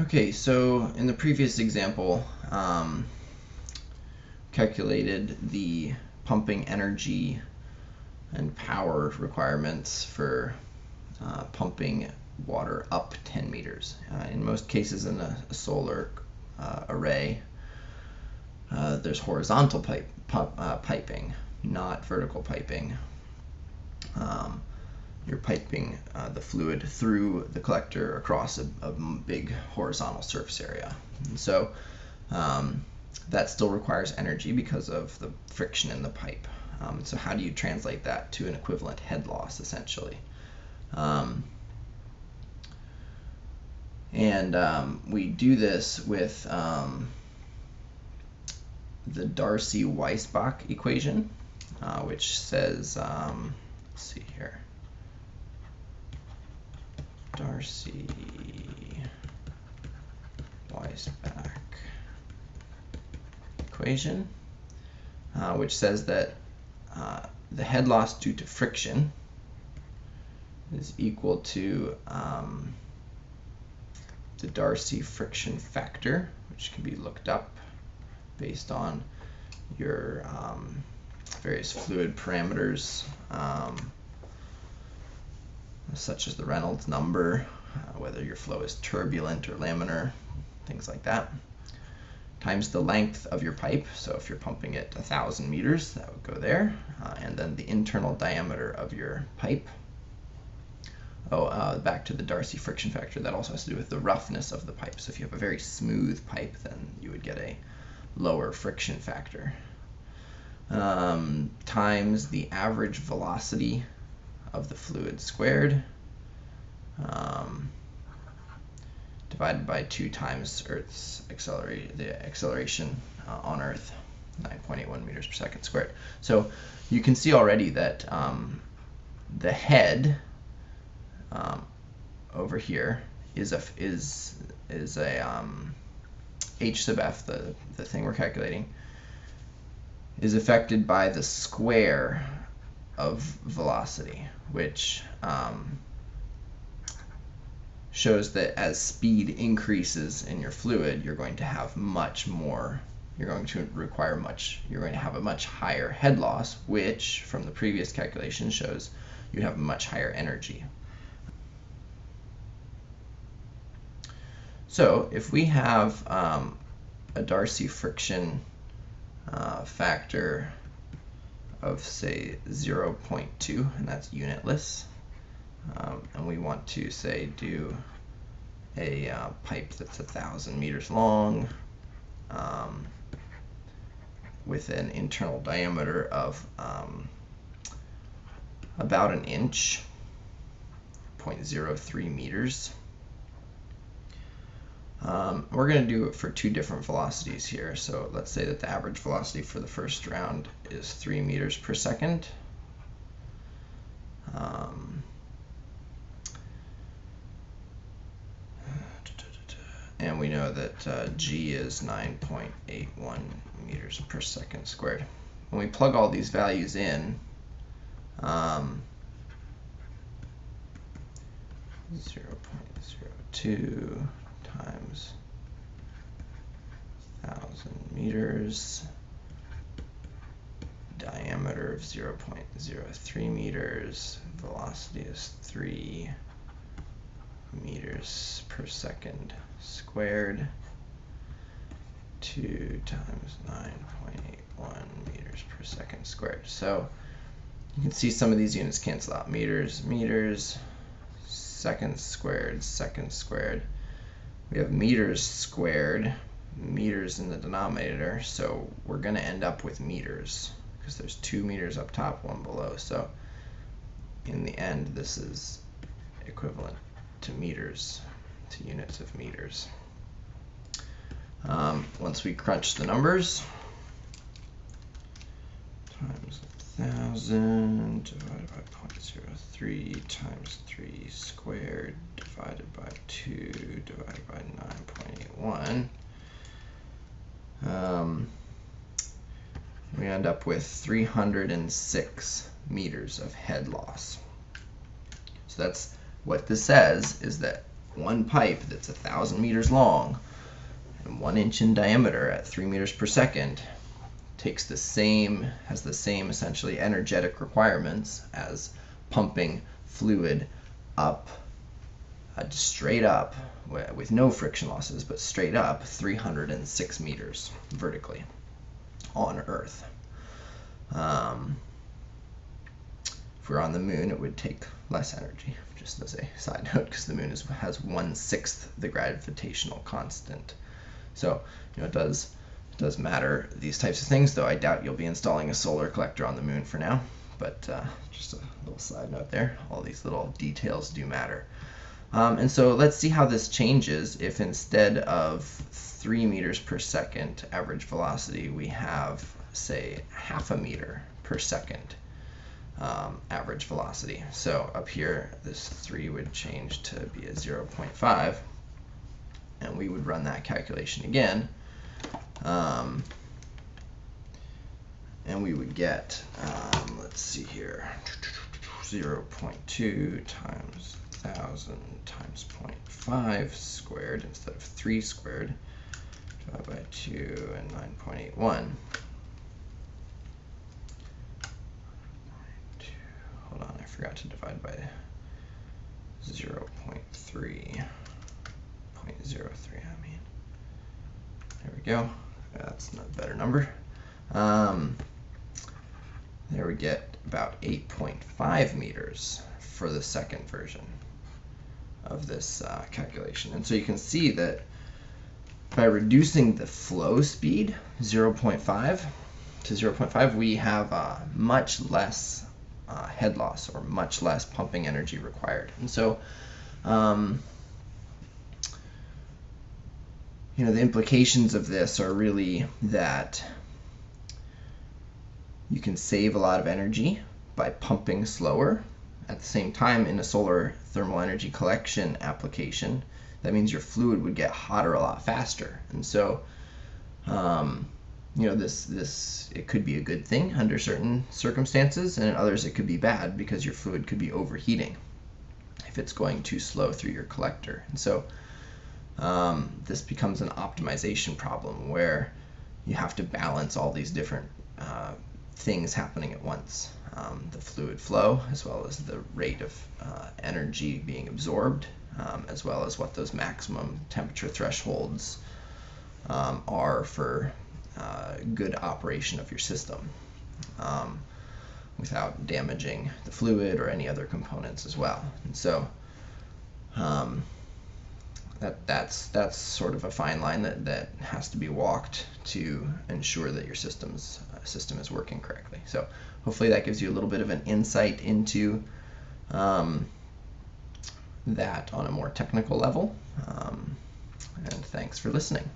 Okay, so in the previous example, um, calculated the pumping energy and power requirements for uh, pumping water up 10 meters. Uh, in most cases in a, a solar uh, array, uh, there's horizontal pipe, uh, piping, not vertical piping. Um, you're piping uh, the fluid through the collector across a, a big horizontal surface area. And so um, that still requires energy because of the friction in the pipe. Um, so how do you translate that to an equivalent head loss essentially? Um, and um, we do this with um, the Darcy-Weisbach equation, uh, which says, um, let's see here, Darcy Weisbach equation, uh, which says that uh, the head loss due to friction is equal to um, the Darcy friction factor, which can be looked up based on your um, various fluid parameters. Um, such as the Reynolds number, uh, whether your flow is turbulent or laminar, things like that, times the length of your pipe. So if you're pumping it 1,000 meters, that would go there. Uh, and then the internal diameter of your pipe. Oh, uh, back to the Darcy friction factor, that also has to do with the roughness of the pipe. So if you have a very smooth pipe, then you would get a lower friction factor. Um, times the average velocity of the fluid squared um, divided by 2 times Earth's accelerate, the acceleration uh, on Earth, 9.81 meters per second squared. So you can see already that um, the head um, over here is a is is a um, h sub f, the the thing we're calculating, is affected by the square of velocity, which um, shows that as speed increases in your fluid, you're going to have much more, you're going to require much, you're going to have a much higher head loss, which from the previous calculation shows you have much higher energy. So if we have um, a Darcy friction uh, factor of say 0.2 and that's unitless. Um, and we want to say do a uh, pipe that's a thousand meters long um, with an internal diameter of um, about an inch 0.03 meters um, we're going to do it for two different velocities here. So let's say that the average velocity for the first round is 3 meters per second. Um, and we know that uh, g is 9.81 meters per second squared. When we plug all these values in, um, 0.02 times 1,000 meters, diameter of 0.03 meters, velocity is 3 meters per second squared, 2 times 9.81 meters per second squared. So you can see some of these units cancel out. Meters, meters, seconds squared, seconds squared we have meters squared, meters in the denominator, so we're going to end up with meters because there's two meters up top, one below. So in the end, this is equivalent to meters, to units of meters. Um, once we crunch the numbers, times 1,000 divided by 0.03 times 3 squared divided by 2 divided by 9.81. Um, we end up with 306 meters of head loss. So that's what this says is that one pipe that's a thousand meters long and one inch in diameter at three meters per second takes the same has the same essentially energetic requirements as pumping fluid up uh, straight up with no friction losses but straight up 306 meters vertically on earth um, if we're on the moon it would take less energy just as a side note because the moon is, has one sixth the gravitational constant so you know it does does matter these types of things, though I doubt you'll be installing a solar collector on the moon for now. But uh, just a little side note there. All these little details do matter. Um, and so let's see how this changes if instead of 3 meters per second average velocity, we have, say, half a meter per second um, average velocity. So up here, this 3 would change to be a 0.5. And we would run that calculation again um, and we would get, um, let's see here, 0.2 times 1,000 times 0.5 squared instead of 3 squared, divided by 2 and 9.81. Hold on, I forgot to divide by 0 0.3, 0.03, I mean. There we go. That's a better number. Um, there we get about 8.5 meters for the second version of this uh, calculation. And so you can see that by reducing the flow speed 0.5 to 0.5, we have uh, much less uh, head loss or much less pumping energy required. And so um, you know, the implications of this are really that you can save a lot of energy by pumping slower. At the same time, in a solar thermal energy collection application, that means your fluid would get hotter a lot faster. And so, um, you know, this this it could be a good thing under certain circumstances, and in others it could be bad because your fluid could be overheating if it's going too slow through your collector. And so, um, this becomes an optimization problem where you have to balance all these different uh, things happening at once. Um, the fluid flow, as well as the rate of uh, energy being absorbed, um, as well as what those maximum temperature thresholds um, are for uh, good operation of your system um, without damaging the fluid or any other components as well. And so, um, that that's that's sort of a fine line that, that has to be walked to ensure that your system's uh, system is working correctly. So hopefully that gives you a little bit of an insight into um, that on a more technical level. Um, and thanks for listening.